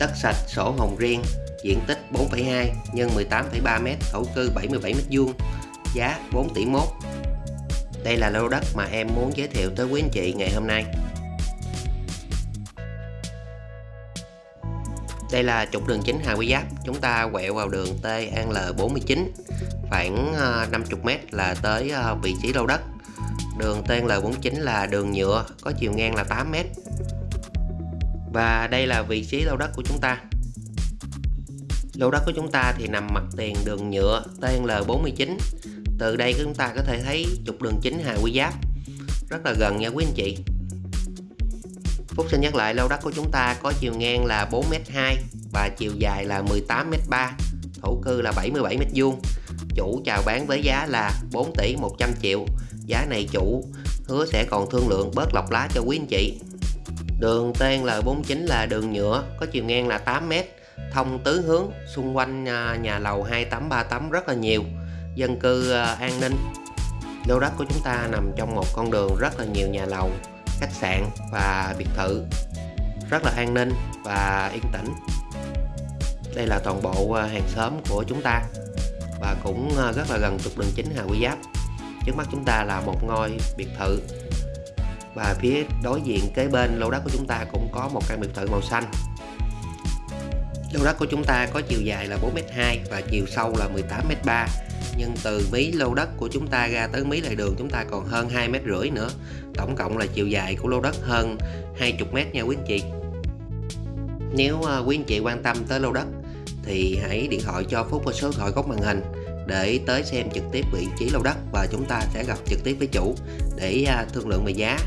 Đất sạch sổ hồng riêng, diện tích 4,2 x 18,3 m, thổ cư 77 m2, giá 4 tỷ mốt. Đây là lô đất mà em muốn giới thiệu tới quý anh chị ngày hôm nay. Đây là trục đường chính Hà Quy Giáp, chúng ta quẹo vào đường T An L49, khoảng ờ, 50m là tới ờ, vị trí lô đất. Đường T An L49 là đường nhựa, có chiều ngang là 8m. Và đây là vị trí lô đất của chúng ta. Lô đất của chúng ta thì nằm mặt tiền đường nhựa TL49 Từ đây chúng ta có thể thấy trục đường chính Hà Quy Giáp. Rất là gần nha quý anh chị. Phúc xin nhắc lại, lô đất của chúng ta có chiều ngang là 4m2 và chiều dài là 18m3 Thổ cư là 77m2 Chủ chào bán với giá là 4 tỷ 100 triệu. Giá này chủ hứa sẽ còn thương lượng bớt lọc lá cho quý anh chị. Đường TNL49 là đường nhựa, có chiều ngang là 8m thông tứ hướng, xung quanh à, nhà lầu 2838 rất là nhiều. Dân cư à, an ninh. Lô đất của chúng ta nằm trong một con đường rất là nhiều nhà lầu, khách sạn và biệt thự. Rất là an ninh và yên tĩnh. Đây là toàn bộ à, hàng xóm của chúng ta và cũng rất là gần trục đường chính Hà Quy Giáp. Trước mắt chúng ta là một ngôi biệt thự và phía đối diện kế bên lô đất của chúng ta cũng có một căn biệt thự màu xanh. Lô đất của chúng ta có chiều dài là 4m2 và chiều sâu là 18m3 nhưng từ mí lô đất của chúng ta ra tới mí lề đường chúng ta còn hơn 2 mét rưỡi nữa. Tổng cộng là chiều dài của lô đất hơn 20m nha quý anh chị. Nếu ờ, quý anh chị quan tâm tới lô đất thì hãy điện thoại cho Phúc qua số điện thoại góc màn hình để tới xem trực tiếp vị trí lô đất và chúng ta sẽ gặp trực tiếp với chủ để ờ, thương lượng về giá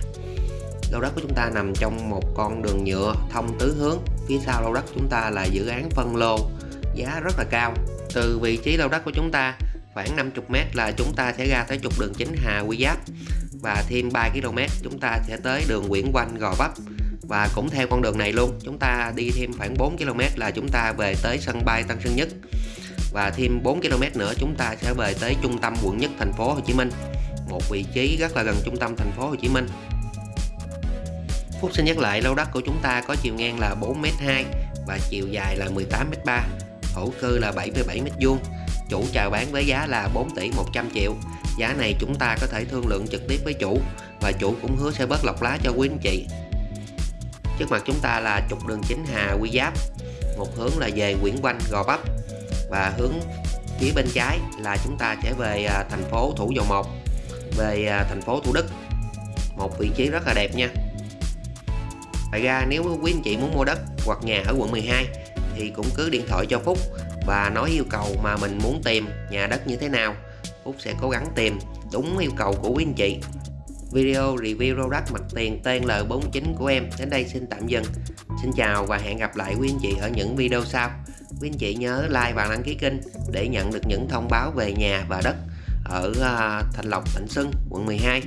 lô đất của chúng ta nằm trong một con đường nhựa thông tứ hướng. Phía sau lô đất chúng ta là dự án phân lô, giá rất là cao. Từ vị trí lô đất của chúng ta, khoảng 50m là chúng ta sẽ ra tới trục đường chính Hà Quy Giáp. Và thêm 3 km, chúng ta sẽ tới đường Nguyễn Quanh Gò Vấp. Và cũng theo con đường này luôn, chúng ta đi thêm khoảng 4 km là chúng ta về tới sân bay Tân Sơn Nhất. Và thêm 4 km nữa, chúng ta sẽ về tới trung tâm quận nhất thành phố Hồ Chí Minh. Một vị trí rất là gần trung tâm thành phố Hồ Chí Minh. Phúc xin nhắc lại lô đất của chúng ta có chiều ngang là 4m2 và chiều dài là 18m3 thổ cư là 77m2 chủ chào bán với giá là 4 tỷ 100 triệu. Giá này chúng ta có thể thương lượng trực tiếp với chủ và chủ cũng hứa sẽ bớt lọc lá cho quý anh chị. Trước mặt chúng ta là trục đường chính Hà Quy Giáp, một hướng là về Nguyễn Quanh, Gò Vấp và hướng phía bên trái là chúng ta sẽ về à, thành phố Thủ Dầu Một, về à, thành phố Thủ Đức. Một vị trí rất là đẹp nha. Ngoài ra nếu quý anh chị muốn mua đất hoặc nhà ở quận 12 thì cũng cứ điện thoại cho Phúc và nói yêu cầu mà mình muốn tìm nhà đất như thế nào. Phúc sẽ cố gắng tìm đúng yêu cầu của quý anh chị. Video review lô đất mặt tiền TNL49 của em đến đây xin tạm dừng. Xin chào và hẹn gặp lại quý anh chị ở những video sau. Quý anh chị nhớ like và đăng ký kênh để nhận được những thông báo về nhà và đất ở à, Thành Lộc, Thạnh Xuân, quận 12